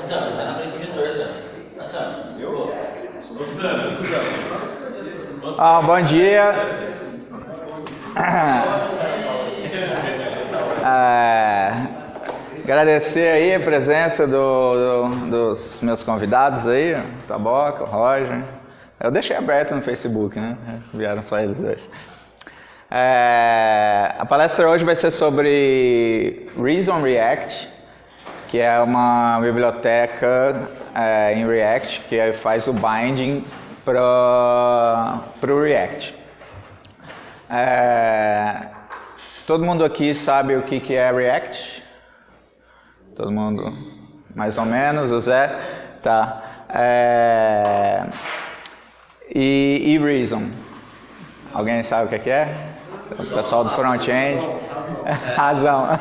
Sam, tá na frente do reitor, Sam. Ah, Sam. Eu? Ah, bom dia. É, agradecer aí a presença do, do, dos meus convidados aí, o Taboca, o Roger. Eu deixei aberto no Facebook, né? Vieram só eles dois. É, a palestra hoje vai ser sobre Reason React, que é uma biblioteca é, em React que faz o binding para o React. É, todo mundo aqui sabe o que, que é React? Todo mundo, mais ou menos, o Zé? Tá. É, e, e Reason? Alguém sabe o que, que é? O pessoal do front-end? Razão.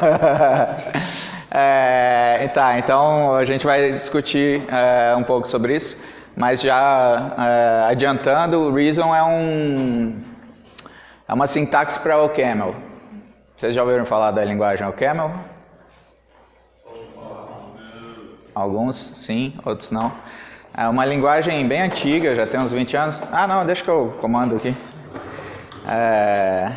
é, tá, então a gente vai discutir é, um pouco sobre isso, mas já é, adiantando, o Reason é um é uma sintaxe para o Camel. Vocês já ouviram falar da linguagem OCaml? Alguns sim, outros não. É uma linguagem bem antiga, já tem uns 20 anos. Ah, não, deixa que eu comando aqui. É...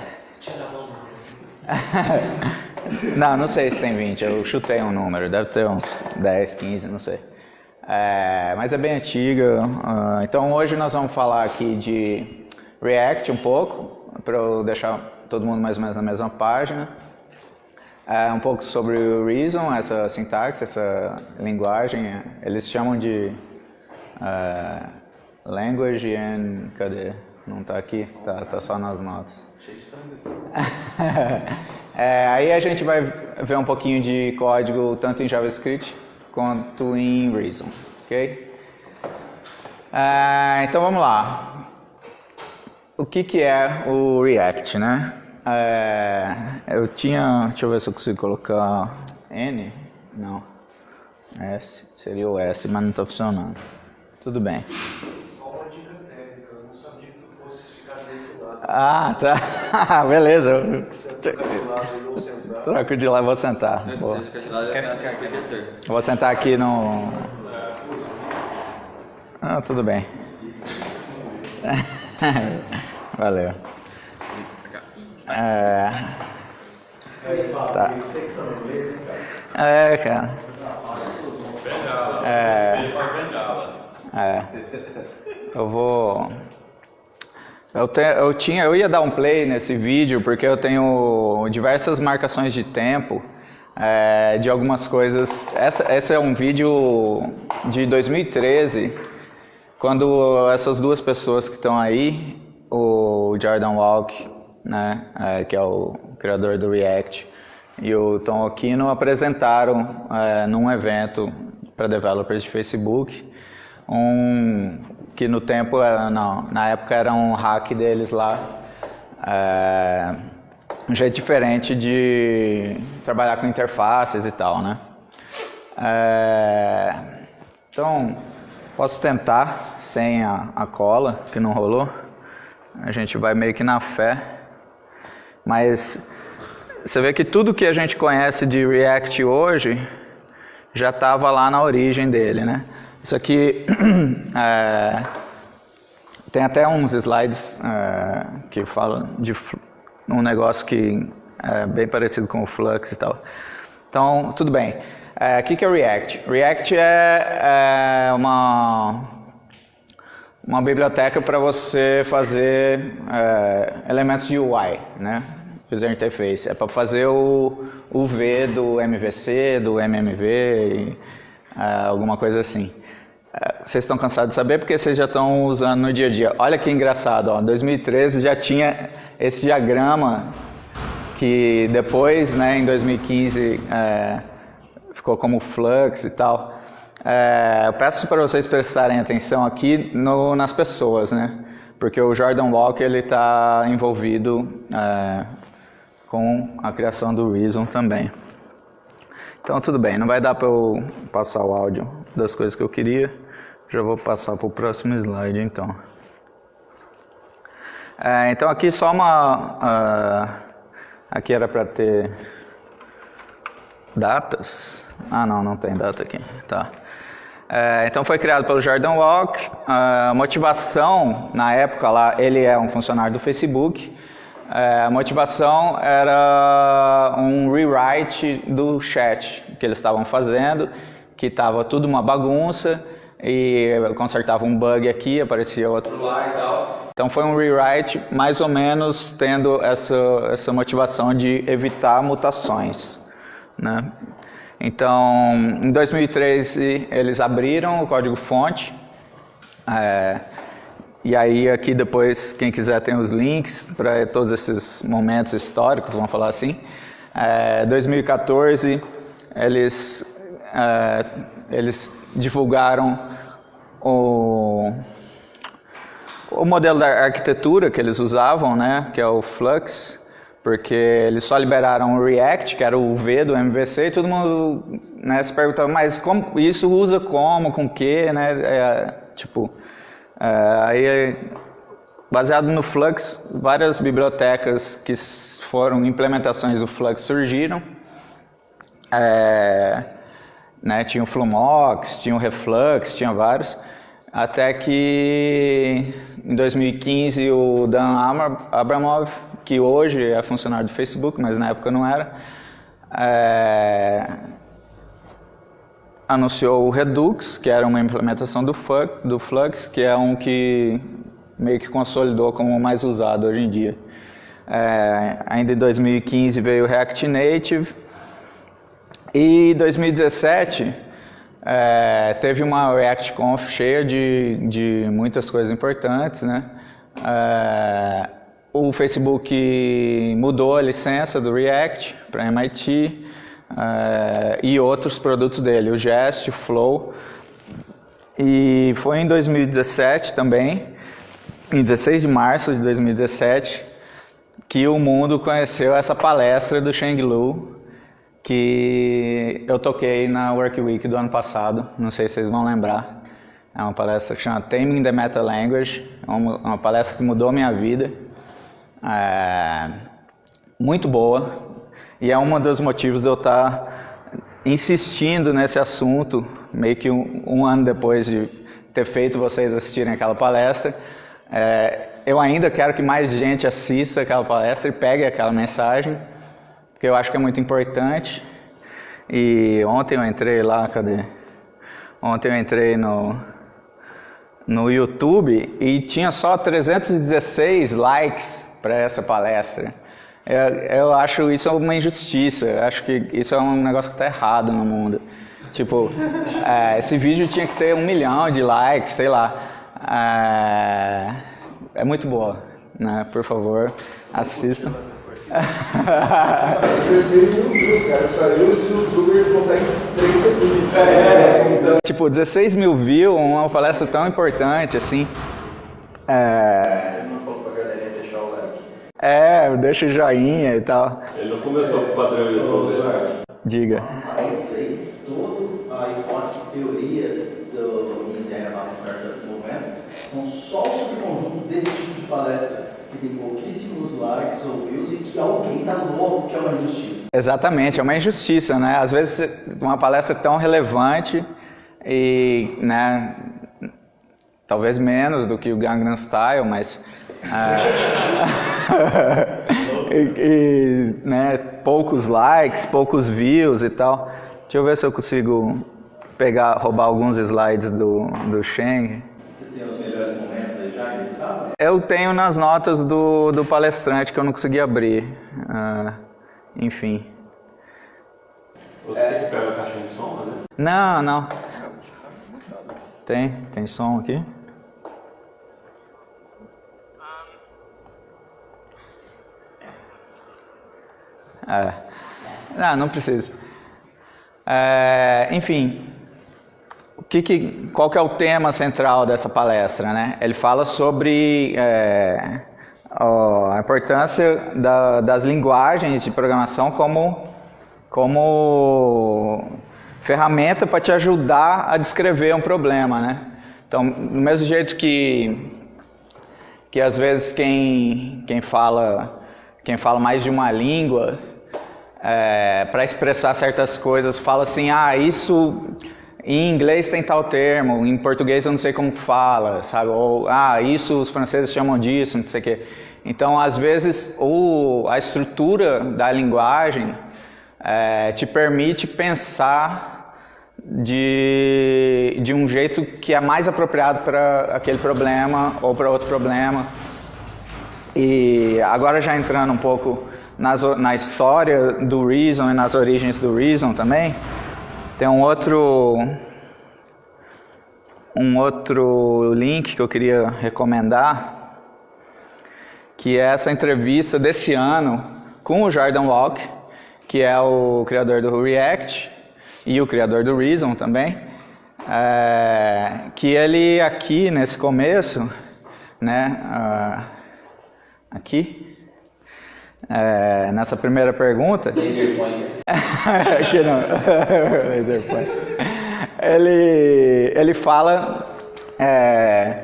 não, não sei se tem 20, eu chutei um número, deve ter uns 10, 15, não sei. É, mas é bem antiga. Uh, então hoje nós vamos falar aqui de React um pouco, para eu deixar todo mundo mais ou menos na mesma página. É, um pouco sobre o Reason, essa sintaxe, essa linguagem, eles chamam de uh, Language and... cadê? Não está aqui, tá, tá só nas notas. é, aí a gente vai ver um pouquinho de código tanto em JavaScript quanto em Reason, ok? É, então vamos lá. O que, que é o React, né? É, eu tinha, deixa eu ver se eu consigo colocar N, não, S, seria o S, mas não está funcionando. Tudo bem. Ah, tá. Beleza. Troco de lá e vou sentar. Boa. Vou sentar aqui no. Ah, tudo bem. Valeu. É. Tá. É, cara. É. É. Eu vou. Eu, te, eu, tinha, eu ia dar um play nesse vídeo porque eu tenho diversas marcações de tempo é, de algumas coisas. Essa, esse é um vídeo de 2013, quando essas duas pessoas que estão aí, o Jordan Walk, né, é, que é o criador do React, e o Tom Okino apresentaram é, num evento para developers de Facebook um que no tempo, é, não, na época era um hack deles lá, é, um jeito diferente de trabalhar com interfaces e tal, né? É, então, posso tentar sem a, a cola, que não rolou. A gente vai meio que na fé. Mas você vê que tudo que a gente conhece de React hoje já estava lá na origem dele, né? Isso aqui é, tem até uns slides é, que falam de um negócio que é bem parecido com o Flux e tal. Então, tudo bem. É, o que é React? React é, é uma, uma biblioteca para você fazer é, elementos de UI, né? User Interface. É para fazer o, o V do MVC, do MMV, e, é, alguma coisa assim. Vocês estão cansados de saber porque vocês já estão usando no dia a dia. Olha que engraçado, ó, 2013 já tinha esse diagrama que depois, né, em 2015, é, ficou como flux e tal. É, eu peço para vocês prestarem atenção aqui no, nas pessoas, né? Porque o Jordan Walker ele está envolvido é, com a criação do Reason também. Então tudo bem, não vai dar para eu passar o áudio das coisas que eu queria. Já vou passar para o próximo slide então. É, então aqui só uma... Uh, aqui era para ter datas. Ah, não, não tem data aqui. Tá. É, então foi criado pelo Jordan Walk. A motivação, na época lá, ele é um funcionário do Facebook. É, a motivação era um rewrite do chat que eles estavam fazendo, que estava tudo uma bagunça e consertava um bug aqui, aparecia outro lá e tal. Então foi um rewrite mais ou menos tendo essa, essa motivação de evitar mutações. Né? Então, em 2013 eles abriram o código fonte. É, e aí aqui depois, quem quiser tem os links para todos esses momentos históricos, vamos falar assim. É, 2014 eles, é, eles divulgaram o, o modelo da arquitetura que eles usavam, né, que é o Flux, porque eles só liberaram o React, que era o V do MVC, e todo mundo né, se perguntava, mas como, isso usa como, com que, né, é, tipo, é, aí baseado no Flux, várias bibliotecas que foram implementações do Flux surgiram, é, né, tinha o Flumox, tinha o Reflux, tinha vários, até que em 2015 o Dan Abramov, que hoje é funcionário do Facebook, mas na época não era, é, anunciou o Redux, que era uma implementação do, Flux, que é um que meio que consolidou como o mais usado hoje em dia. É, ainda em 2015 veio o React Native e 2017 é, teve uma ReactConf cheia de, de muitas coisas importantes, né? É, o Facebook mudou a licença do React para MIT é, e outros produtos dele, o Jest, o Flow. E foi em 2017 também, em 16 de março de 2017, que o mundo conheceu essa palestra do Sheng Lu, que eu toquei na Work Week do ano passado, não sei se vocês vão lembrar. É uma palestra que chama Taming the Meta Language, é uma, uma palestra que mudou minha vida. É, muito boa, e é um dos motivos de eu estar insistindo nesse assunto, meio que um, um ano depois de ter feito vocês assistirem aquela palestra. É, eu ainda quero que mais gente assista aquela palestra e pegue aquela mensagem que eu acho que é muito importante. E ontem eu entrei lá, cadê? Ontem eu entrei no, no YouTube e tinha só 316 likes para essa palestra. Eu, eu, acho isso uma injustiça, eu acho que isso é um negócio que está errado no mundo. Tipo, é, esse vídeo tinha que ter um milhão de likes, sei lá. É, é muito boa, né? Por favor, assistam. 16 mil views, cara. Saiu se o youtuber consegue 3 segundos. É, então... Tipo, 16 mil views, uma palestra tão importante assim. É. Ele não falou pra galerinha deixar o like. É, deixa o joinha e tal. Ele não começou com o padrão YouTube? Diga. Isso aí, toda a hipótese, teoria do Ideia Barra Startup Movement são só o subconjunto desse tipo de palestra que tem pouquíssimos likes ou que alguém tá louco que é uma injustiça. Exatamente, é uma injustiça, né? Às vezes uma palestra tão relevante e, né, talvez menos do que o Gangnam Style, mas é, e, e, né, poucos likes, poucos views e tal. Deixa eu ver se eu consigo pegar, roubar alguns slides do, do Sheng. Você tem os melhores? Eu tenho nas notas do, do palestrante que eu não consegui abrir. Uh, enfim. Você é. tem que pegar a caixa de som, né? Não, não. Tem, tem som aqui. É. Não, não precisa. É, enfim, que que, qual que é o tema central dessa palestra? Né? Ele fala sobre é, a importância da, das linguagens de programação como, como ferramenta para te ajudar a descrever um problema. Né? Então, do mesmo jeito que, que às vezes quem, quem, fala, quem fala mais de uma língua é, para expressar certas coisas, fala assim, ah, isso em inglês tem tal termo, em português eu não sei como fala, sabe? Ou, ah, isso os franceses chamam disso, não sei o quê. Então, às vezes, o, a estrutura da linguagem é, te permite pensar de, de um jeito que é mais apropriado para aquele problema ou para outro problema. E agora já entrando um pouco nas, na história do Reason e nas origens do Reason também, tem um outro um outro link que eu queria recomendar, que é essa entrevista desse ano com o Jordan Walk, que é o criador do React e o criador do Reason também, é, que ele aqui nesse começo, né, uh, aqui, é, nessa primeira pergunta. Laser pointer. Não. Laser pointer. Ele, ele fala. É,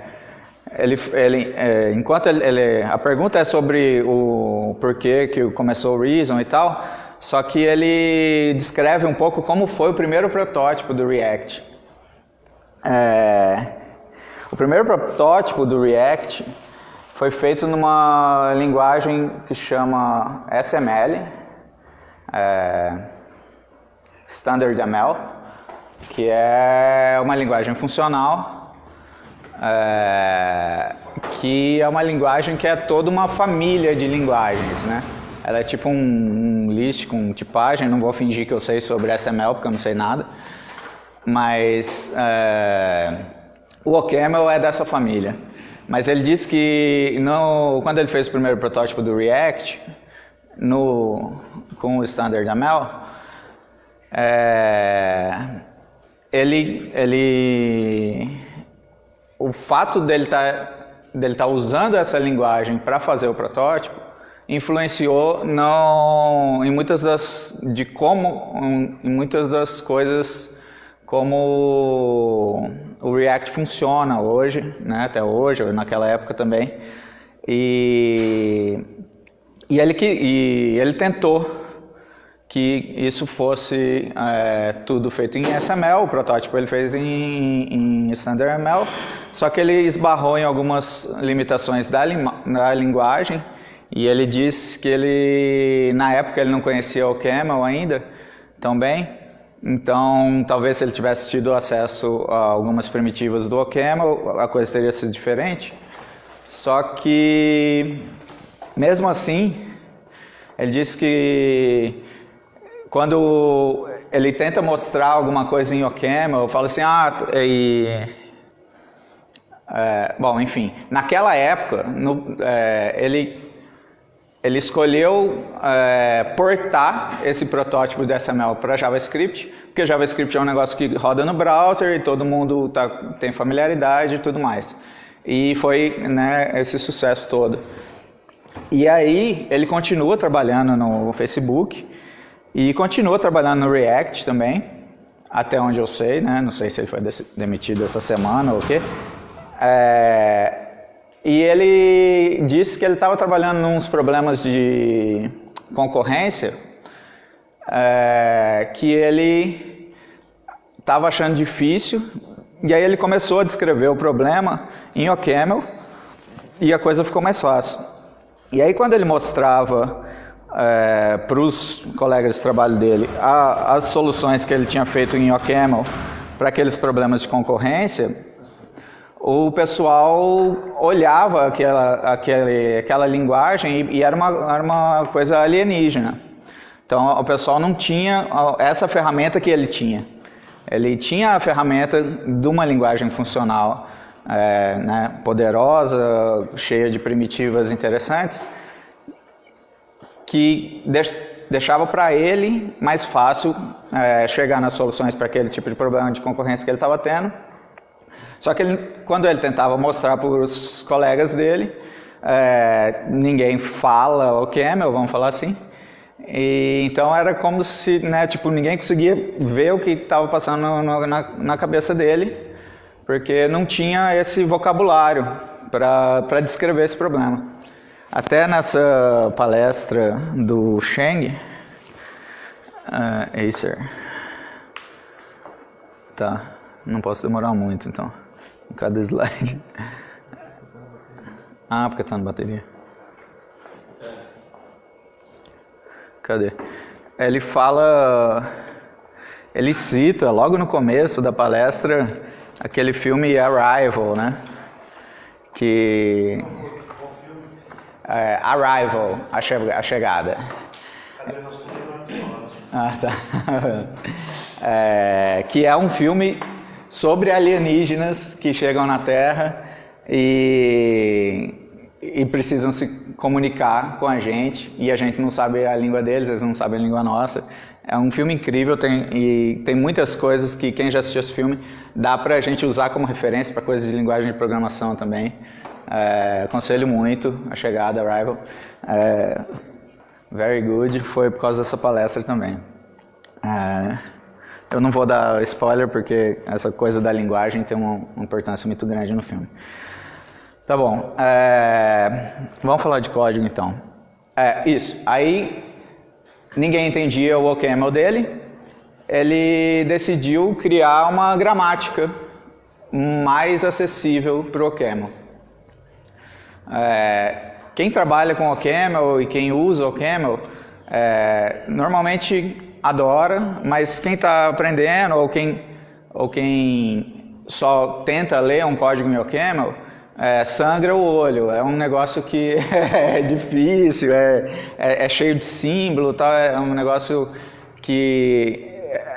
ele, ele, é, enquanto ele, ele, a pergunta é sobre o porquê que começou o Reason e tal, só que ele descreve um pouco como foi o primeiro protótipo do React. É, o primeiro protótipo do React foi feito numa linguagem que chama SML, é, Standard ML, que é uma linguagem funcional, é, que é uma linguagem que é toda uma família de linguagens, né? Ela é tipo um, um list com tipagem, não vou fingir que eu sei sobre SML porque eu não sei nada, mas é, o OCaml é dessa família. Mas ele disse que no, quando ele fez o primeiro protótipo do React, no, com o Standard ML, é, ele, ele, o fato dele estar tá, dele tá usando essa linguagem para fazer o protótipo influenciou não, em muitas das de como em muitas das coisas como o React funciona hoje, né, até hoje, ou naquela época também. E, e, ele, e ele tentou que isso fosse é, tudo feito em SML, o protótipo ele fez em, em Standard ML, só que ele esbarrou em algumas limitações da, da linguagem e ele disse que ele, na época ele não conhecia o Camel ainda também, então, talvez se ele tivesse tido acesso a algumas primitivas do OCaml, a coisa teria sido diferente. Só que, mesmo assim, ele diz que quando ele tenta mostrar alguma coisa em OCaml, fala assim, ah, e... É, bom, enfim, naquela época, no, é, ele ele escolheu é, portar esse protótipo do SML para JavaScript, porque JavaScript é um negócio que roda no browser e todo mundo tá, tem familiaridade e tudo mais. E foi né, esse sucesso todo. E aí ele continua trabalhando no Facebook e continua trabalhando no React também, até onde eu sei, né? não sei se ele foi demitido essa semana ou o quê. É, e ele disse que ele estava trabalhando nos problemas de concorrência é, que ele estava achando difícil e aí ele começou a descrever o problema em OCaml e a coisa ficou mais fácil. E aí quando ele mostrava é, para os colegas de trabalho dele a, as soluções que ele tinha feito em OCaml para aqueles problemas de concorrência, o pessoal olhava aquela, aquele, aquela linguagem e, e era, uma, era uma coisa alienígena. Então o pessoal não tinha essa ferramenta que ele tinha. Ele tinha a ferramenta de uma linguagem funcional é, né, poderosa, cheia de primitivas interessantes, que deixava para ele mais fácil é, chegar nas soluções para aquele tipo de problema de concorrência que ele estava tendo só que ele, quando ele tentava mostrar para os colegas dele, é, ninguém fala o Camel, vamos falar assim. E, então era como se, né, tipo, ninguém conseguia ver o que estava passando no, na, na cabeça dele, porque não tinha esse vocabulário para descrever esse problema. Até nessa palestra do Sheng, Uh, Acer. Tá, não posso demorar muito então. Em cada slide. Ah, porque tá na bateria. Cadê? Ele fala. Ele cita logo no começo da palestra aquele filme Arrival, né? Que. É, Arrival, a, che a chegada. Ah, tá. É, que é um filme sobre alienígenas que chegam na Terra e, e precisam se comunicar com a gente e a gente não sabe a língua deles, eles não sabem a língua nossa. É um filme incrível tem, e tem muitas coisas que quem já assistiu esse filme dá pra gente usar como referência para coisas de linguagem de programação também. É, aconselho muito a chegada, Arrival. É, very good, foi por causa dessa palestra também. É, eu não vou dar spoiler porque essa coisa da linguagem tem uma, uma importância muito grande no filme. Tá bom, é, vamos falar de código então. É, isso, aí ninguém entendia o OCaml dele, ele decidiu criar uma gramática mais acessível para o OCaml. É, quem trabalha com OCaml e quem usa OCaml, é, normalmente adora, mas quem está aprendendo ou quem, ou quem só tenta ler um código em OCaml, é, sangra o olho. É um negócio que é difícil, é, é, é cheio de símbolo, tá? é um negócio que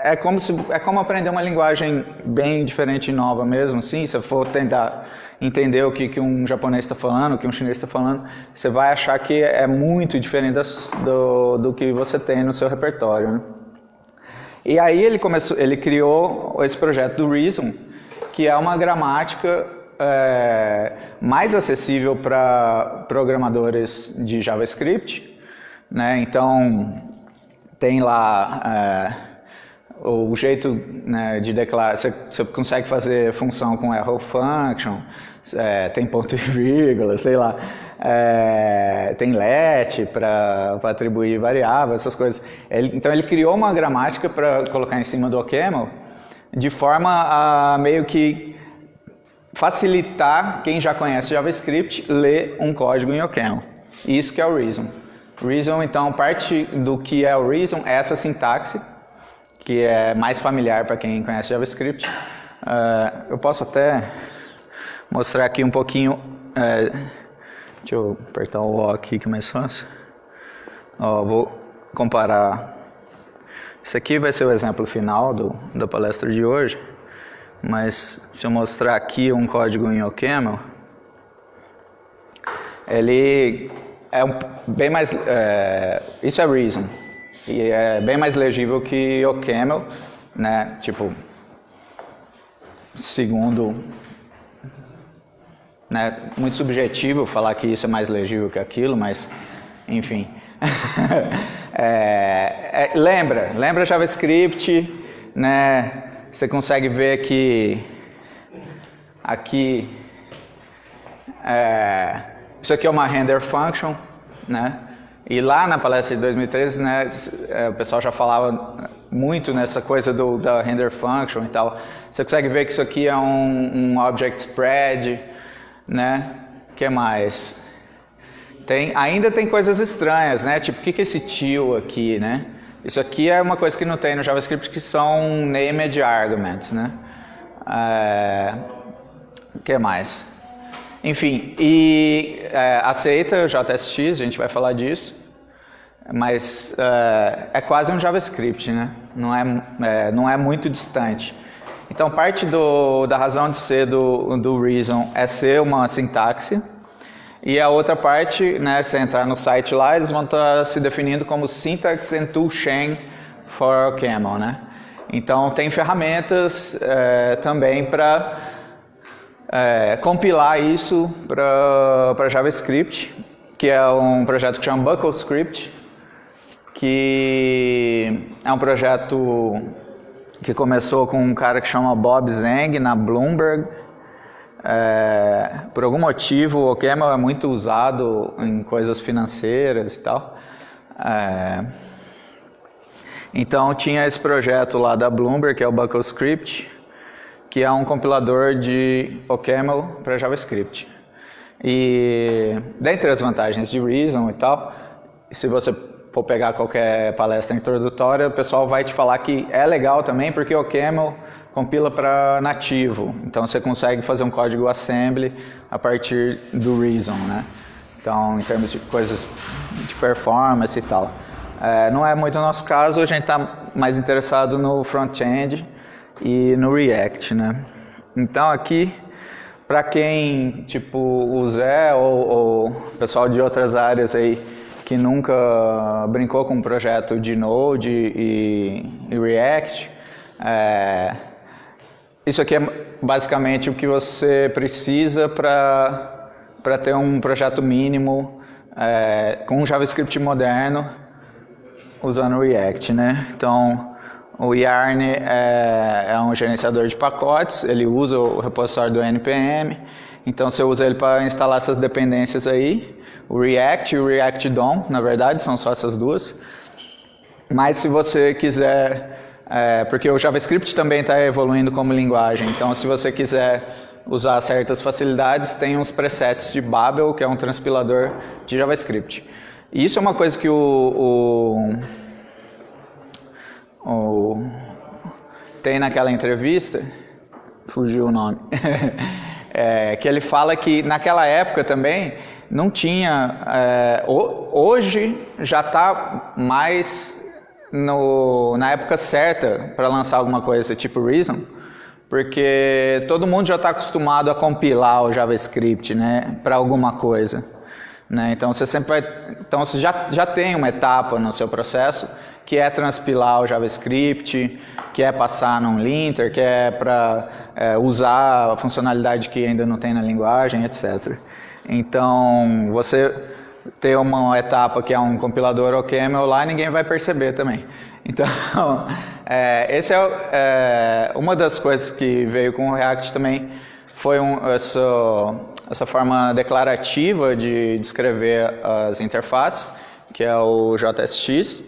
é como, se, é como aprender uma linguagem bem diferente e nova mesmo, assim, se eu for tentar entender o que, que um japonês está falando, o que um chinês está falando, você vai achar que é muito diferente do, do que você tem no seu repertório. Né? E aí ele, começou, ele criou esse projeto do Reason, que é uma gramática é, mais acessível para programadores de JavaScript. Né? Então, tem lá é, o jeito né, de declarar, você, você, consegue fazer função com arrow function, é, tem ponto e vírgula, sei lá, é, tem let para atribuir variáveis, essas coisas. Ele, então ele criou uma gramática para colocar em cima do OCaml de forma a meio que facilitar quem já conhece JavaScript ler um código em OCaml. Isso que é o Reason. Reason, então, parte do que é o Reason é essa sintaxe, que é mais familiar para quem conhece JavaScript. Uh, eu posso até mostrar aqui um pouquinho. É, deixa eu apertar o O aqui que é mais fácil. Vou comparar. Esse aqui vai ser o exemplo final do, da palestra de hoje. Mas se eu mostrar aqui um código em OCaml, ele é bem mais. É, isso é Reason. E é bem mais legível que OCaml, né? Tipo, segundo né? Muito subjetivo falar que isso é mais legível que aquilo, mas enfim. é, é, lembra, lembra JavaScript, né? Você consegue ver que aqui é, isso aqui é uma render function, né? E lá na palestra de 2013, né, é, o pessoal já falava muito nessa coisa do, da render function e tal. Você consegue ver que isso aqui é um, um object spread, né? que mais? Tem, ainda tem coisas estranhas, né? Tipo, o que, que é esse tio aqui, né? Isso aqui é uma coisa que não tem no JavaScript que são named arguments, né? É, o que mais? Enfim, e é, aceita o JSX, a gente vai falar disso, mas é, é quase um JavaScript, né? Não é, é não é muito distante. Então, parte do, da razão de ser do, do Reason é ser uma sintaxe, e a outra parte, né, se entrar no site lá, eles vão estar tá se definindo como Syntax and Toolchain for Camel, né? Então, tem ferramentas é, também para é, compilar isso para JavaScript, que é um projeto que chama BuckleScript, que é um projeto que começou com um cara que chama Bob Zeng na Bloomberg. É, por algum motivo, o OCaml é muito usado em coisas financeiras e tal. É, Então tinha esse projeto lá da Bloomberg, que é o BuckleScript, que é um compilador de OCaml para JavaScript. E dentre as vantagens de Reason e tal, se você for pegar qualquer palestra introdutória, o pessoal vai te falar que é legal também, porque o OCaml compila para nativo. Então você consegue fazer um código assembly a partir do Reason, né? Então, em termos de coisas de performance e tal. É, não é muito o nosso caso, a gente está mais interessado no front-end e no React, né? Então aqui, para quem, tipo o Zé ou, ou pessoal de outras áreas aí que nunca brincou com um projeto de Node e, e React, é, isso aqui é basicamente o que você precisa para ter um projeto mínimo é, com JavaScript moderno usando React, né? Então, o Yarn é, é, um gerenciador de pacotes, ele usa o repositório do NPM, então você usa ele para instalar essas dependências aí. O React e o React DOM, na verdade, são só essas duas. Mas se você quiser é, porque o JavaScript também está evoluindo como linguagem, então se você quiser usar certas facilidades, tem uns presets de Babel, que é um transpilador de JavaScript. E isso é uma coisa que o, o, o tem naquela entrevista, fugiu o nome, é, que ele fala que naquela época também não tinha, é, hoje já está mais no, na época certa para lançar alguma coisa tipo Reason, porque todo mundo já está acostumado a compilar o JavaScript, né, para alguma coisa, né? Então você sempre vai, então você já já tem uma etapa no seu processo que é transpilar o JavaScript, que é passar num linter, que é para é, usar a funcionalidade que ainda não tem na linguagem, etc. Então você ter uma etapa que é um compilador OCaml lá, ninguém vai perceber também. Então, é, é, é, uma das coisas que veio com o React também foi um, essa, essa forma declarativa de descrever as interfaces, que é o JSX.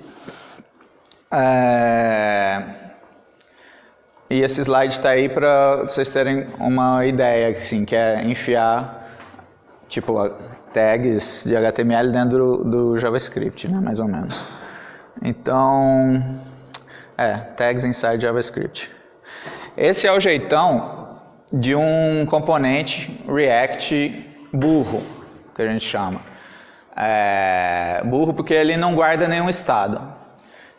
É, e esse slide está aí para vocês terem uma ideia, assim, que é enfiar, tipo, tags de HTML dentro do, do JavaScript, né, mais ou menos. Então, é, tags inside JavaScript. Esse é o jeitão de um componente React burro, que a gente chama. É, burro porque ele não guarda nenhum estado.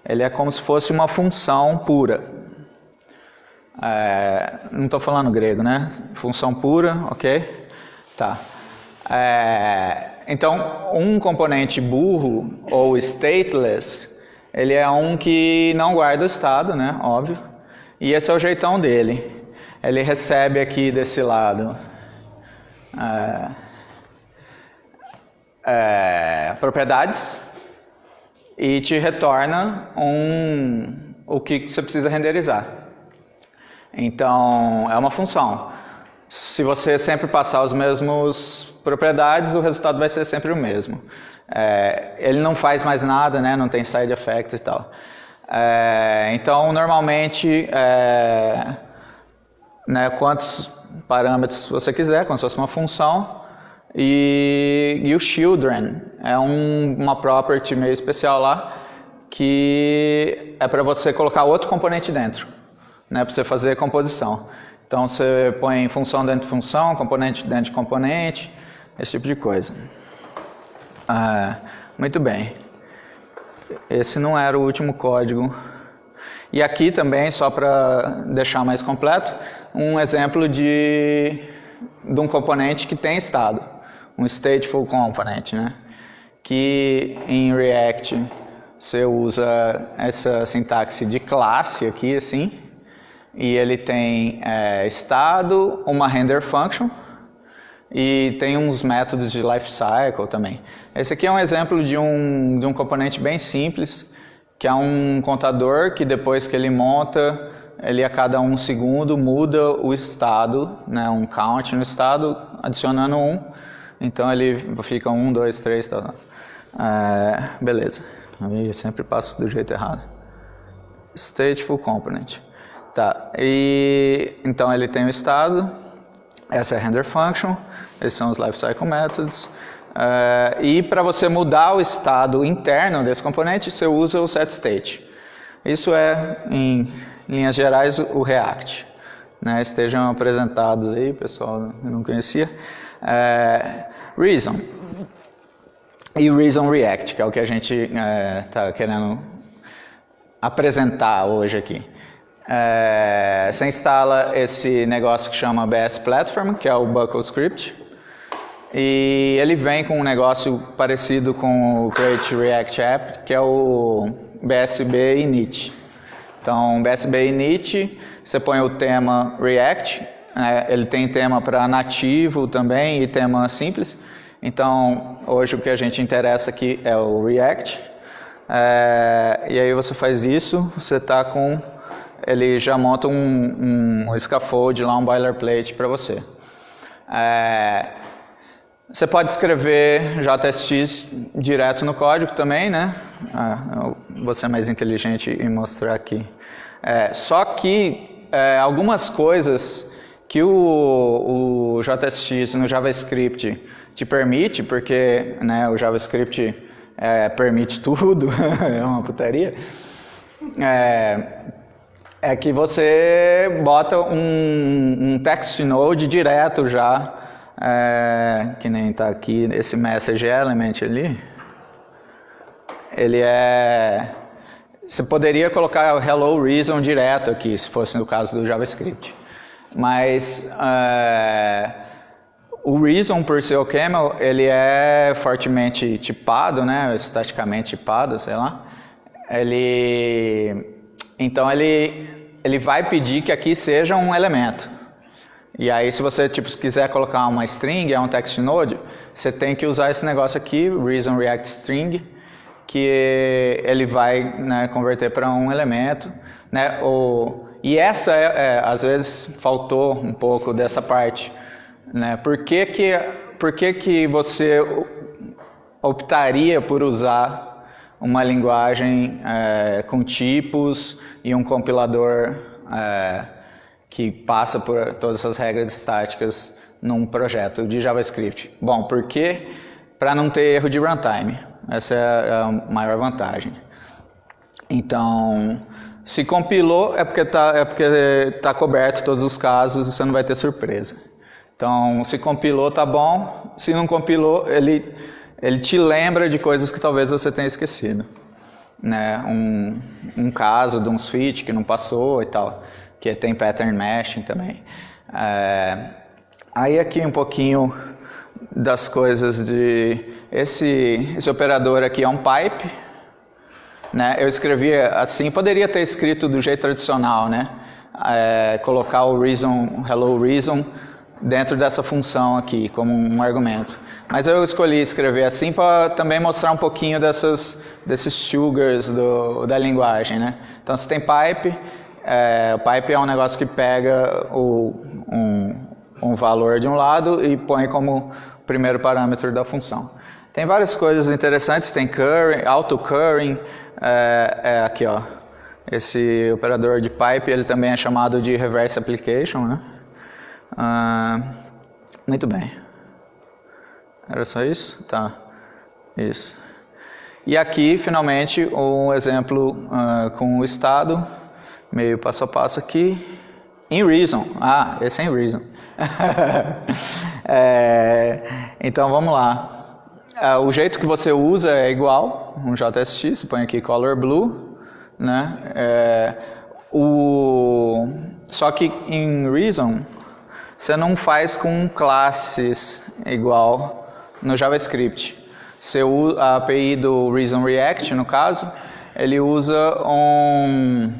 Ele é como se fosse uma função pura. É, não estou falando grego, né? Função pura, ok? Tá. É, então, um componente burro ou stateless, ele é um que não guarda o estado, né? Óbvio. E esse é o jeitão dele. Ele recebe aqui desse lado é, é, propriedades e te retorna um, o que você precisa renderizar. Então, é uma função. Se você sempre passar os mesmos propriedades, o resultado vai ser sempre o mesmo. É, ele não faz mais nada, né? não tem side effects e tal. É, então, normalmente, é, né, quantos parâmetros você quiser, como se fosse uma função, e, e o children é um, uma property meio especial lá, que é para você colocar outro componente dentro, né, para você fazer composição. Então você põe função dentro de função, componente dentro de componente, esse tipo de coisa. Ah, muito bem. Esse não era o último código. E aqui também, só para deixar mais completo, um exemplo de, de um componente que tem estado, um stateful component, né? que em React você usa essa sintaxe de classe aqui, assim, e ele tem é, estado, uma render function, e tem uns métodos de lifecycle também. Esse aqui é um exemplo de um, de um componente bem simples, que é um contador que depois que ele monta, ele a cada um segundo muda o estado, né, um count no estado, adicionando um. Então ele fica um, dois, três, tá. É, beleza. Eu sempre passo do jeito errado. stateful component. Tá, e então ele tem o estado, essa é a render function, esses são os lifecycle methods. Uh, e para você mudar o estado interno desse componente, você usa o setState. Isso é, em linhas gerais, o React. Né, estejam apresentados aí, pessoal, eu não conhecia. Uh, reason. E Reason React, que é o que a gente está é, querendo apresentar hoje aqui. É, você instala esse negócio que chama BS Platform, que é o Buckle Script. E ele vem com um negócio parecido com o Create React App, que é o BSB init. Então, BSB init, você põe o tema React, né? ele tem tema para nativo também e tema simples. Então, hoje o que a gente interessa aqui é o React. É, e aí você faz isso, você está com ele já monta um, um scaffold lá, um boilerplate para você. É, você pode escrever JSX direto no código também, né? Ah, vou ser mais inteligente e mostrar aqui. É, só que é, algumas coisas que o, o JSX no JavaScript te permite, porque né, o JavaScript é, permite tudo, é uma putaria. É, é que você bota um, um text node direto já, é, que nem está aqui esse message element ali. Ele é... Você poderia colocar o hello reason direto aqui, se fosse no caso do JavaScript. Mas é, o reason por ser o camel, ele é fortemente tipado, né, estaticamente tipado, sei lá. Ele então ele, ele vai pedir que aqui seja um elemento. E aí se você tipo, quiser colocar uma string, é um text node, você tem que usar esse negócio aqui, reason react string, que ele vai né, converter para um elemento. Né, o, e essa, é, é, às vezes, faltou um pouco dessa parte. Né? Por que, que, por que, que você optaria por usar uma linguagem é, com tipos e um compilador é, que passa por todas essas regras estáticas num projeto de JavaScript. Bom, por quê? Para não ter erro de runtime. Essa é a maior vantagem. Então, se compilou é porque está é porque tá coberto todos os casos e você não vai ter surpresa. Então, se compilou, tá bom. Se não compilou, ele ele te lembra de coisas que talvez você tenha esquecido. Né? Um, um caso de um switch que não passou e tal, que tem pattern mashing também. É, aí aqui um pouquinho das coisas de... Esse, esse operador aqui é um pipe, né? Eu escrevi assim, poderia ter escrito do jeito tradicional, né? É, colocar o reason, hello reason, dentro dessa função aqui, como um argumento. Mas eu escolhi escrever assim para também mostrar um pouquinho dessas, desses sugars do, da linguagem, né? Então, se tem pipe, é, o pipe é um negócio que pega o, um, um valor de um lado e põe como primeiro parâmetro da função. Tem várias coisas interessantes, tem curring, auto-curring, é, é, aqui ó, esse operador de pipe, ele também é chamado de reverse application, né? Muito bem. Era só isso? Tá. Isso. E aqui, finalmente, um exemplo uh, com o estado, meio passo a passo aqui. In reason. Ah, esse é in reason. é, então, vamos lá. Uh, o jeito que você usa é igual, um JSX, você põe aqui color blue, né? É, o, só que em reason, você não faz com classes igual no JavaScript. A API do Reason React, no caso, ele usa um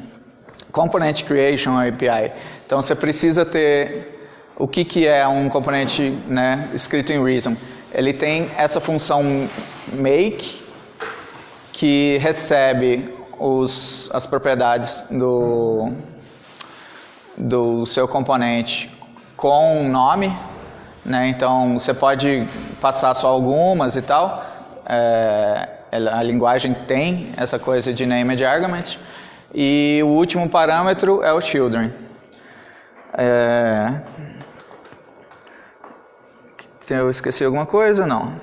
Component Creation API. Então você precisa ter o que, que é um componente né, escrito em Reason. Ele tem essa função make que recebe os, as propriedades do, do seu componente com um nome né? Então você pode passar só algumas e tal. É, a linguagem tem essa coisa de name argument E o último parâmetro é o children. É... Eu esqueci alguma coisa? Não.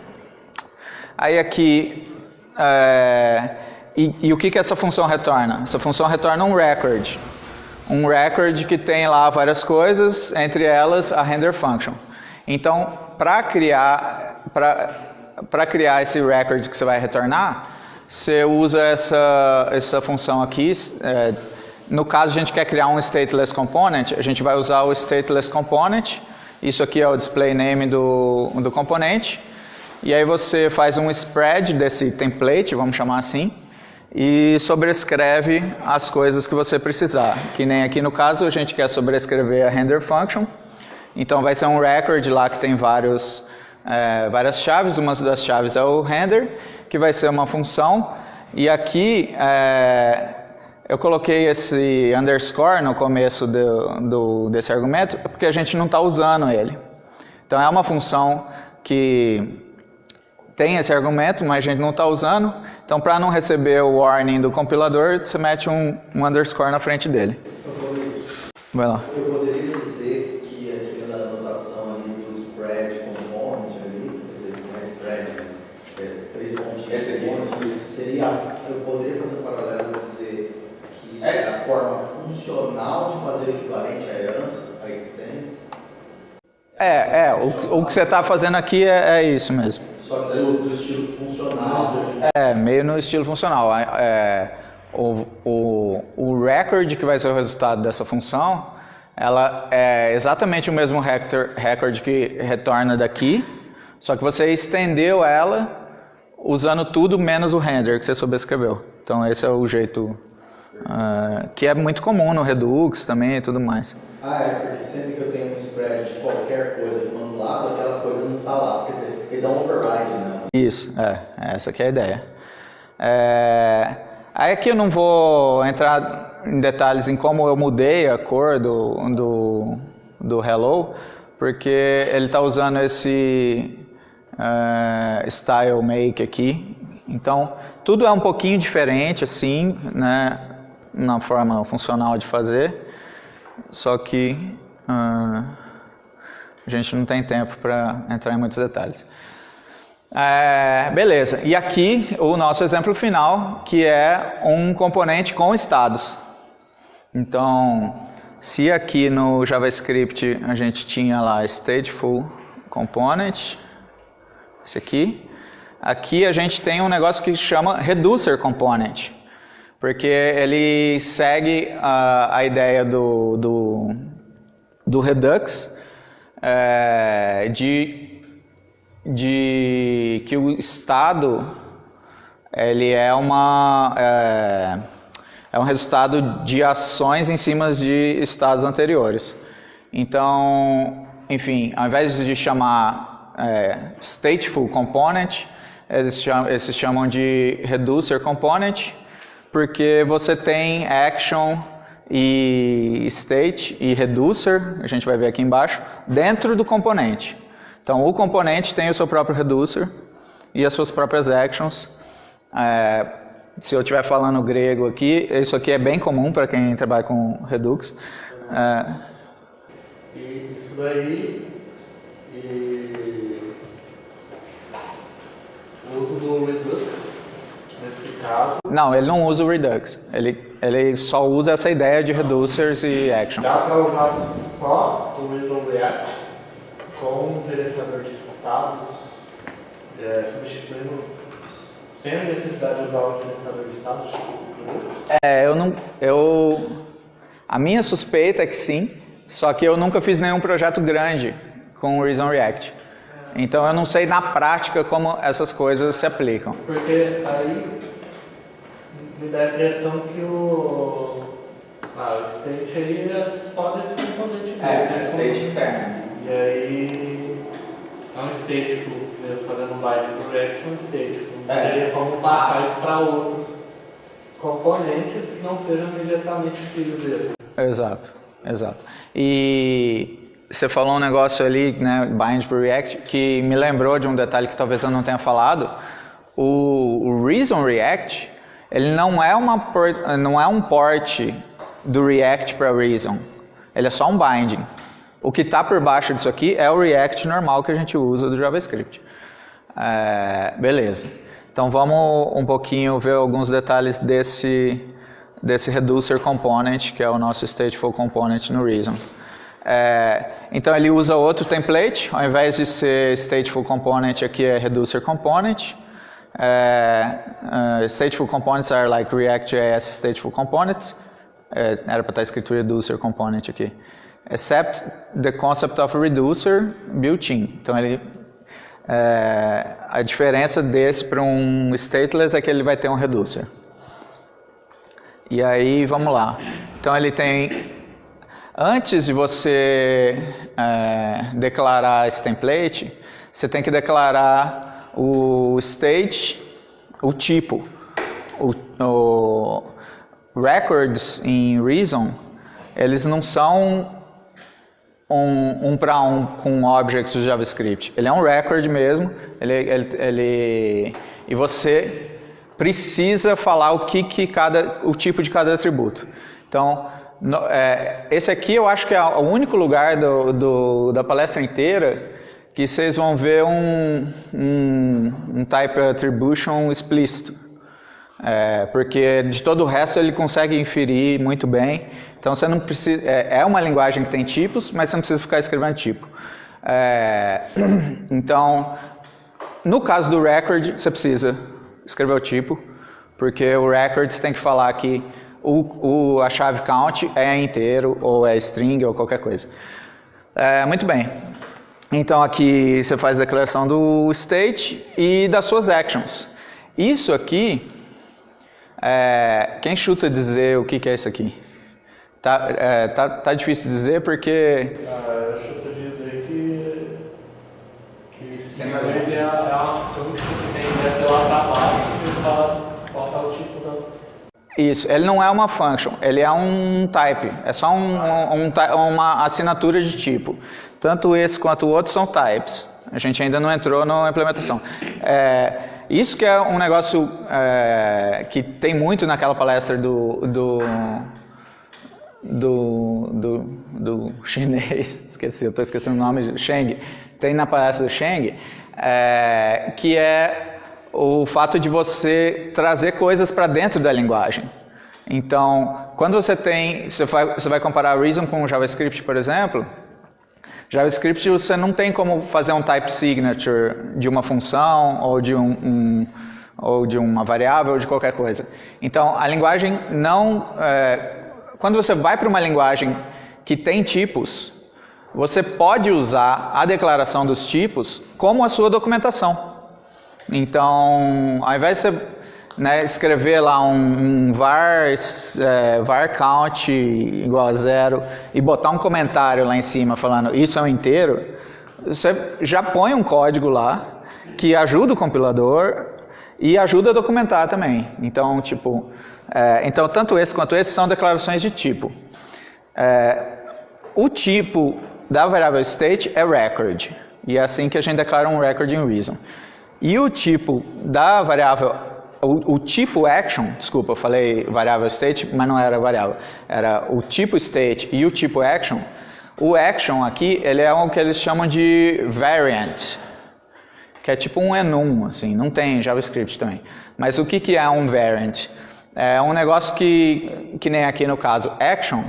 Aí aqui, é... e, e, o que, que essa função retorna? Essa função retorna um record. Um record que tem lá várias coisas, entre elas a render function. Então, para criar, para criar esse record que você vai retornar, você usa essa, essa função aqui. É, no caso, a gente quer criar um stateless component, a gente vai usar o stateless component. Isso aqui é o display name do, do componente. E aí você faz um spread desse template, vamos chamar assim, e sobrescreve as coisas que você precisar. Que nem aqui no caso, a gente quer sobrescrever a render function. Então vai ser um record lá que tem vários, é, várias chaves. Uma das chaves é o render, que vai ser uma função. E aqui é, eu coloquei esse underscore no começo do, do, desse argumento porque a gente não está usando ele. Então é uma função que tem esse argumento, mas a gente não está usando. Então para não receber o warning do compilador, você mete um, um underscore na frente dele. Vai lá. Eu poderia dizer anotação ali do spread component ali, quer dizer, não é spread, mas é, três pontinhos. Esse aqui. Seria, eu poderia fazer um paralelo e dizer que isso é. é a forma funcional de fazer o equivalente à herança, a extend? É, é, o, o que você está fazendo aqui é, é, isso mesmo. Só que do, do estilo funcional. É, meio no estilo funcional. É, o, o, o record que vai ser o resultado dessa função ela é exatamente o mesmo record que retorna daqui, só que você estendeu ela usando tudo menos o render que você sobrescreveu. Então esse é o jeito uh, que é muito comum no Redux também e tudo mais. Ah, é, porque sempre que eu tenho um spread de qualquer coisa do lado, aquela coisa não está lá. Quer dizer, ele dá um override, né? Isso, é, essa que é a ideia. É, aí aqui eu não vou entrar em detalhes em como eu mudei a cor do, do, do Hello, porque ele está usando esse uh, Style Make aqui. Então, tudo é um pouquinho diferente, assim, né, na forma funcional de fazer, só que uh, a gente não tem tempo para entrar em muitos detalhes. É, beleza, e aqui o nosso exemplo final, que é um componente com estados. Então, se aqui no JavaScript a gente tinha lá stateful component, esse aqui, aqui a gente tem um negócio que chama reducer component, porque ele segue a, a ideia do, do, do Redux é, de, de que o estado ele é uma é, é um resultado de ações em cima de estados anteriores. Então, enfim, ao invés de chamar é, stateful component, eles chamam, eles chamam de reducer component, porque você tem action e state e reducer, a gente vai ver aqui embaixo, dentro do componente. Então, o componente tem o seu próprio reducer e as suas próprias actions. É, se eu estiver falando grego aqui, isso aqui é bem comum para quem trabalha com Redux. É... E isso daí, e o uso do Redux, nesse caso... Não, ele não usa o Redux. Ele, ele só usa essa ideia de reducers e actions. Dá para usar só o Visual React com um gerenciador de estados, é, substituindo sem a necessidade de usar o gerenciador de status? É, eu não. Eu, a minha suspeita é que sim, só que eu nunca fiz nenhum projeto grande com o Reason React. Então eu não sei na prática como essas coisas se aplicam. Porque aí me dá a impressão que o, ah, o state aí é só desse componente mesmo. É, é state interno. E aí é um stateful, mesmo fazendo bind pro React, é um stateful. É. Teria como passar isso para outros componentes que não sejam imediatamente filhos dele. Exato, exato. E você falou um negócio ali, né, bind para React, que me lembrou de um detalhe que talvez eu não tenha falado. O, Reason React, ele não é, uma não é um port do React para Reason. Ele é só um binding. O que está por baixo disso aqui é o React normal que a gente usa do JavaScript. É, beleza. Então vamos um pouquinho ver alguns detalhes desse, desse reducer component, que é o nosso stateful component no Reason. É, então ele usa outro template, ao invés de ser stateful component, aqui é reducer component. É, uh, stateful components are like React.js stateful components. É, era para estar escrito reducer component aqui. Except the concept of reducer built-in. Então ele é, a diferença desse para um stateless é que ele vai ter um reducer. E aí, vamos lá. Então ele tem, antes de você é, declarar esse template, você tem que declarar o state, o tipo. O, o records em Reason, eles não são um, um para um com objects do JavaScript. Ele é um record mesmo, ele, ele, ele, e você precisa falar o que, que cada, o tipo de cada atributo. Então, no, é, esse aqui eu acho que é o único lugar do, do, da palestra inteira que vocês vão ver um, um, um type attribution explícito. É, porque de todo o resto ele consegue inferir muito bem. Então você não precisa. É, é uma linguagem que tem tipos, mas você não precisa ficar escrevendo tipo. É, então, no caso do record, você precisa escrever o tipo, porque o record tem que falar que o, o, a chave count é inteiro, ou é string, ou qualquer coisa. É, muito bem. Então aqui você faz a declaração do state e das suas actions. Isso aqui é, quem chuta dizer o que, que é isso aqui? Tá, é, tá, tá difícil dizer porque... Ah, eu chuto dizer que... Que é, é uma função que tem deve lá para baixo e fala qual é o tipo da... Isso, ele não é uma function, ele é um type, é só um, um, um, uma assinatura de tipo. Tanto esse quanto o outro são types. A gente ainda não entrou na implementação. É, isso que é um negócio é, que tem muito naquela palestra do, do, do, do, do chinês, esqueci, eu estou esquecendo o nome, Sheng, tem na palestra do Sheng, é, que é o fato de você trazer coisas para dentro da linguagem. Então, quando você tem, você vai, comparar Reason com JavaScript, por exemplo, JavaScript você não tem como fazer um type signature de uma função ou de, um, um ou de uma variável ou de qualquer coisa. Então a linguagem não... É, quando você vai para uma linguagem que tem tipos, você pode usar a declaração dos tipos como a sua documentação. Então, ao invés de você né, escrever lá um, um var, é, var count igual a zero e botar um comentário lá em cima falando isso é um inteiro, você já põe um código lá que ajuda o compilador e ajuda a documentar também. Então, tipo, é, então tanto esse quanto esse são declarações de tipo. É, o tipo da variável state é record e é assim que a gente declara um record em reason. E o tipo da variável o, o, tipo action, desculpa, eu falei variável state, mas não era variável, era o tipo state e o tipo action. O action aqui, ele é o que eles chamam de variant, que é tipo um enum, assim, não tem JavaScript também. Mas o que, que é um variant? É um negócio que, que nem aqui no caso action,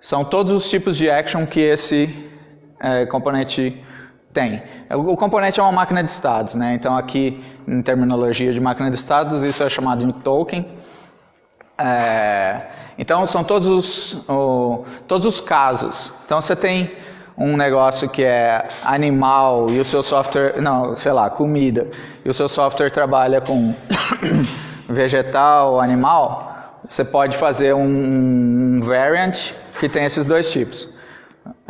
são todos os tipos de action que esse é, componente tem. O componente é uma máquina de estados, né? Então aqui, em terminologia de máquina de estados, isso é chamado de token. É, então são todos os, o, todos os casos. Então você tem um negócio que é animal e o seu software, não, sei lá, comida, e o seu software trabalha com vegetal, animal, você pode fazer um, um variant que tem esses dois tipos.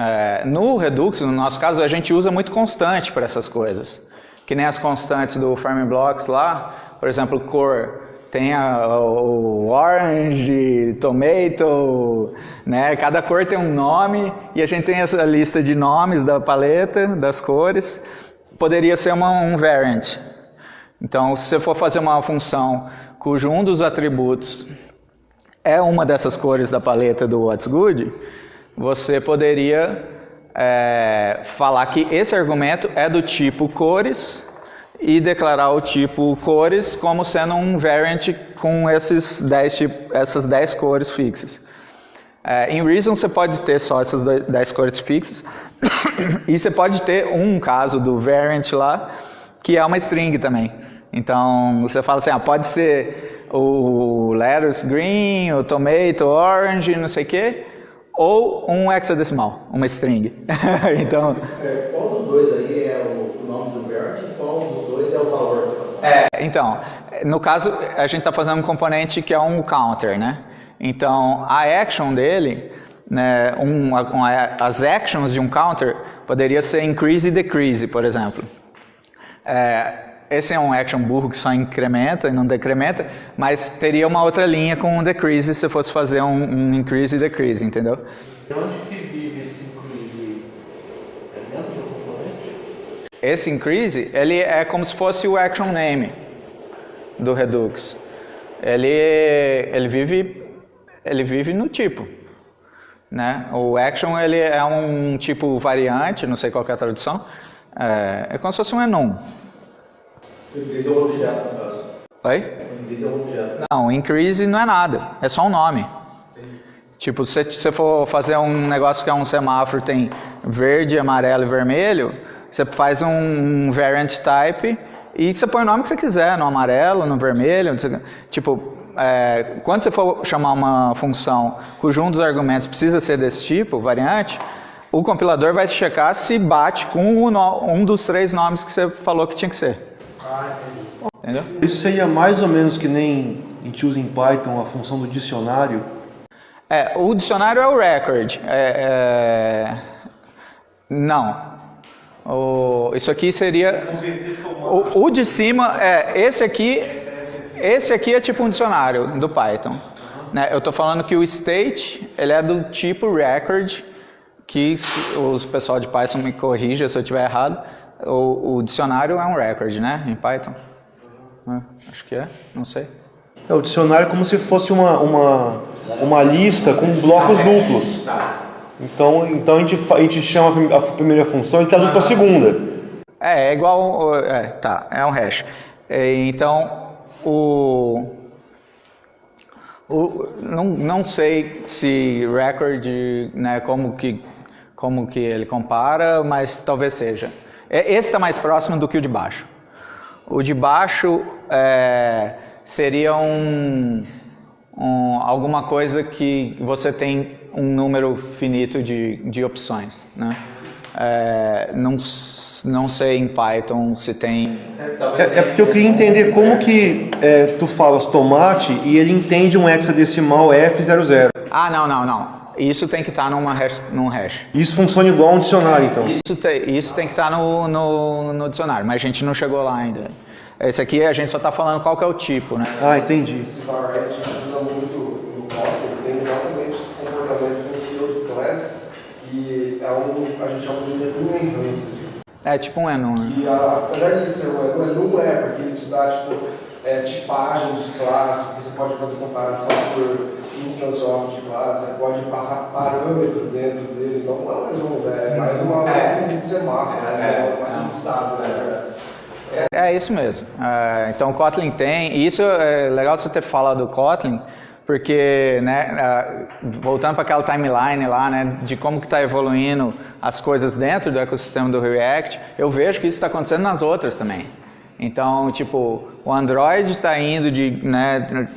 É, no Redux, no nosso caso, a gente usa muito constante para essas coisas. Que nem as constantes do Farming Blocks lá, por exemplo, cor. Tem a, o orange, tomato, né? Cada cor tem um nome e a gente tem essa lista de nomes da paleta, das cores. Poderia ser uma, um variant. Então, se você for fazer uma função cujo um dos atributos é uma dessas cores da paleta do What's Good, você poderia é, falar que esse argumento é do tipo cores e declarar o tipo cores como sendo um variant com esses 10, tipo, essas 10 cores fixas. É, em Reason você pode ter só essas 10 cores fixas e você pode ter um caso do variant lá que é uma string também. Então você fala assim, ah, pode ser o lettuce green, o tomato orange, não sei o quê, ou um hexadecimal, uma string. então, É, qual dos dois aí é o, nome do variant e qual dos dois é o valor? é, então, no caso a gente está fazendo um componente que é um counter, né? Então a action dele, né, um, uma, as actions de um counter poderia ser increase e decrease, por exemplo. É, esse é um action burro que só incrementa e não decrementa, mas teria uma outra linha com um decrease se fosse fazer um, um increase e decrease, entendeu? E onde que vive esse inclusive? É dentro do componente? Esse increase, ele é como se fosse o action name do Redux. Ele, ele vive, ele vive no tipo. Né? O action ele é um tipo variante, não sei qual é a tradução, é, é como se fosse um enum. Increase é um objeto, no caso. Oi? Increase é um objeto. Não, increase não é nada, é só um nome. Tipo, se você for fazer um negócio que é um semáforo, tem verde, amarelo e vermelho, você faz um variant type e você põe o nome que você quiser, no amarelo, no vermelho. Tipo, é, quando você for chamar uma função cujo um dos argumentos precisa ser desse tipo, variante, o compilador vai checar se bate com um dos três nomes que você falou que tinha que ser. Entendeu? Isso seria mais ou menos que nem a gente usa em Python a função do dicionário. É, o dicionário é o record. É, é, não. O, isso aqui seria. O, o de cima é esse aqui. Esse aqui é tipo um dicionário do Python. Né? Eu estou falando que o state ele é do tipo record, que os pessoal de Python me corrija se eu estiver errado. O, o dicionário é um record, né? Em Python. É, acho que é, não sei. É, o dicionário é como se fosse uma, uma, uma lista com blocos duplos. Então, então a, gente, a gente chama a prim- a primeira função e traduz para a segunda. É, é igual. É, tá, é um hash. É, Então, o. o não, não sei se record, né, como que, como que ele compara, mas talvez seja. É, Esse está mais próximo do que o de baixo. O de baixo é, seria um, um- alguma coisa que você tem um número finito de, de opções. Né? É, não, não sei em Python se tem. É, é porque eu queria entender como que é, tu falas tomate e ele entende um hexadecimal F00. Ah, não, não, não. Isso tem que estar numa hash, num hash. Isso funciona igual a um dicionário, então. Isso, te- isso tem que estar no, no, no dicionário, mas a gente não chegou lá ainda. Esse aqui a gente só está falando qual que é o tipo, né? Ah, entendi. Esse variant ajuda muito no Kotlin, tem exatamente esse comportamento com o seu de classes, e é um, a gente chama de enum enhanced. É tipo um enum, né? E a, apesar disso, o enum é, porque ele te dá tipo, é, tipagem de classe, porque você pode fazer comparação por of de classe, você pode passar parâmetro dentro dele, então não é um enum, é mais uma, um semáforo, né? uma listado, né? É isso mesmo. É, então o Kotlin tem, e isso é legal você ter falado do Kotlin, porque, né, é, voltando para aquela timeline lá, né, de como que está evoluindo as coisas dentro do ecossistema do React, eu vejo que isso está acontecendo nas outras também. Então, tipo, o Android está indo de, né,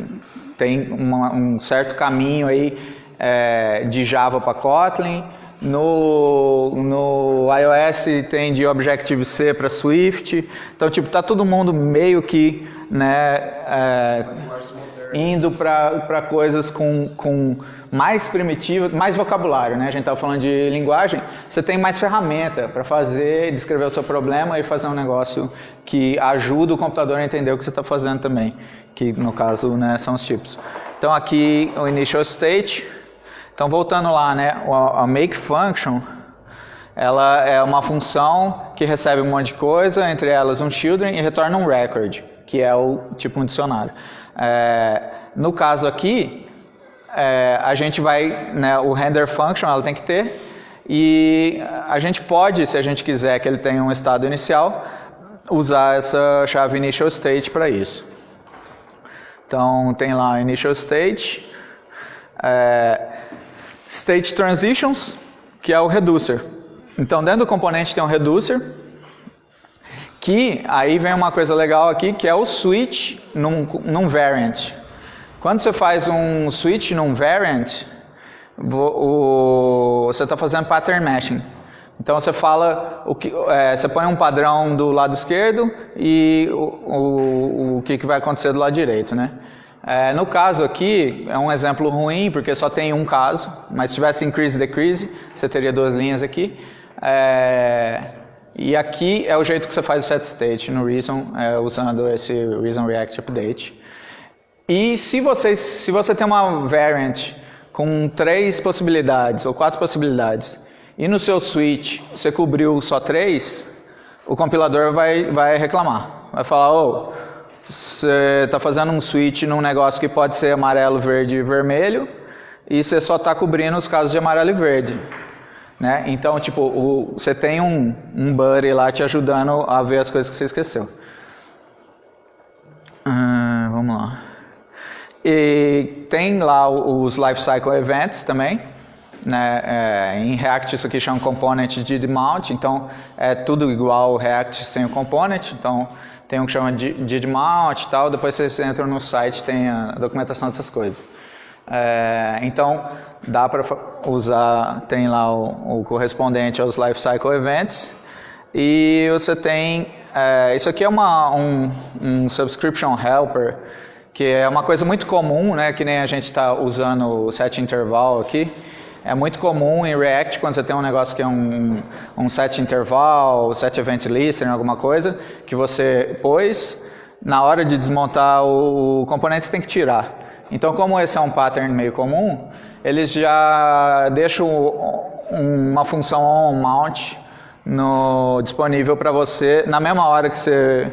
tem uma- um certo caminho aí é, de Java para Kotlin. No, no iOS tem de Objective-C para Swift. Então, tipo, tá todo mundo meio que, né, é, indo para coisas com, com mais primitivas, mais vocabulário, né? A gente estava falando de linguagem, você tem mais ferramenta para fazer, descrever o seu problema e fazer um negócio que ajuda o computador a entender o que você está fazendo também, que no caso né, são os tipos. Então aqui o initial state. Então voltando lá, né, a make function, ela é uma função que recebe um monte de coisa, entre elas um children e retorna um record, que é o tipo um dicionário. É, no caso aqui, é, a gente vai, né, o render function ela tem que ter, e a gente pode, se a gente quiser que ele tenha um estado inicial, usar essa chave initial state para isso. Então tem lá initial state, é, state transitions, que é o reducer. Então dentro do componente tem um reducer, que aí vem uma coisa legal aqui, que é o switch num, num variant. Quando você faz um switch num variant, você está fazendo pattern matching. Então você fala, o que, é, você põe um padrão do lado esquerdo e o, o, o que, que vai acontecer do lado direito, né? É, no caso aqui, é um exemplo ruim, porque só tem um caso, mas se tivesse increase decrease, você teria duas linhas aqui. É, e aqui é o jeito que você faz o set state no Reason, é, usando esse Reason React Update. E se você, se você tem uma variant com três possibilidades ou quatro possibilidades e no seu switch você cobriu só três, o compilador vai, vai reclamar. Vai falar, oh, você está fazendo um switch num negócio que pode ser amarelo, verde e vermelho e você só está cobrindo os casos de amarelo e verde. Né? Então, tipo, o, você tem um, um buddy lá te ajudando a ver as coisas que você esqueceu. Hum, vamos lá. E tem lá os Lifecycle Events também. Né? É, em React isso aqui chama Component de Mount, então é tudo igual React sem o Component. Então tem um que chama de Mount e tal, depois você entra no site tem a documentação dessas coisas. É, então dá para usar, tem lá o, o, correspondente aos Lifecycle Events e você tem, é, isso aqui é uma, um, um Subscription Helper que é uma coisa muito comum, né, que nem a gente está usando o set interval aqui. É muito comum em React, quando você tem um negócio que é um, um set interval, set event listener, alguma coisa, que você pôs, na hora de desmontar o, componente você tem que tirar. Então, como esse é um pattern meio comum, eles já deixam uma função onMount no, disponível para você na mesma hora que você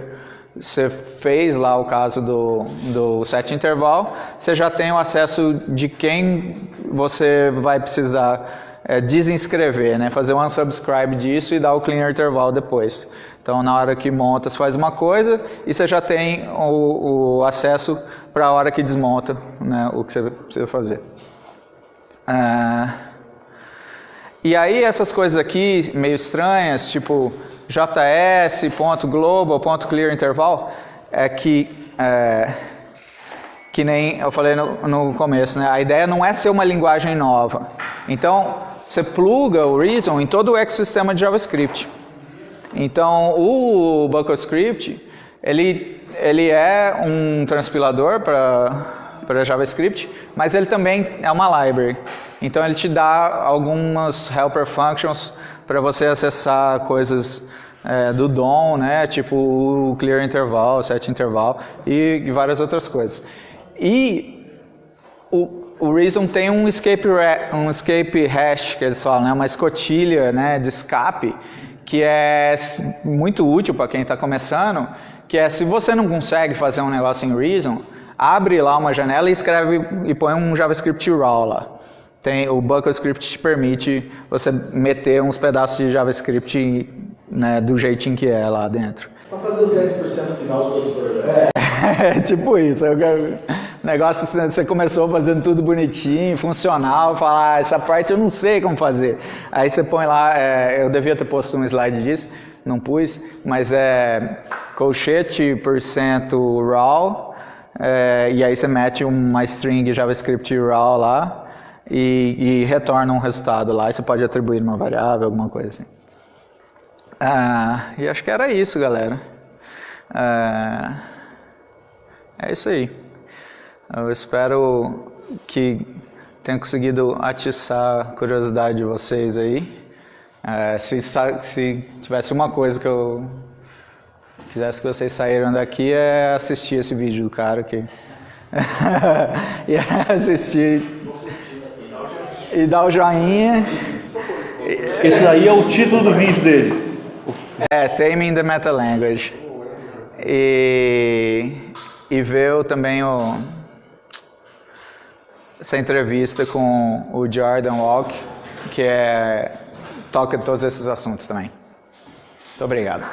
você fez lá o caso do, do set interval, você já tem o acesso de quem você vai precisar é, desinscrever, né? fazer um unsubscribe disso e dar o clear interval depois. Então, na hora que monta, você faz uma coisa e você já tem o, o acesso para a hora que desmonta né, o que você precisa fazer. Ah, e aí, essas coisas aqui meio estranhas, tipo js.global.clearInterval é que, é, que nem eu falei no, no começo, né? a ideia não é ser uma linguagem nova. Então, você pluga o Reason em todo o ecossistema de JavaScript. Então, o BuckleScript, ele, ele é um transpilador para JavaScript, mas ele também é uma library. Então, ele te dá algumas helper functions para você acessar coisas é, do DOM, né, tipo o clear interval, set interval e, várias outras coisas. E o, o Reason tem um escape, um escape hash, que eles falam, né, uma escotilha né, de escape, que é muito útil para quem está começando, que é se você não consegue fazer um negócio em Reason, abre lá uma janela e escreve e põe um JavaScript raw lá. Tem, o BuckleScript te permite você meter uns pedaços de JavaScript né, do jeitinho que é lá dentro. Para fazer os 10% final de todos os. É, é tipo isso. O negócio, você começou fazendo tudo bonitinho, funcional, falar, ah, essa parte eu não sei como fazer. Aí você põe lá, é, eu devia ter posto um slide disso, não pus, mas é colchete por cento raw, é, e aí você mete uma string JavaScript raw lá, e, e retorna um resultado lá, e você pode atribuir uma variável, alguma coisa assim. Ah, e acho que era isso, galera. Ah, é isso aí. Eu espero que tenha conseguido atiçar a curiosidade de vocês aí. É, se, se, tivesse uma coisa que eu quisesse que vocês saíram daqui é assistir esse vídeo do cara que e assistir e dar o joinha. Esse daí é o título do vídeo dele. É, Taming the Meta Language. E, e ver também o, essa entrevista com o Jordan Walk, que é, toca todos esses assuntos também. Muito obrigado.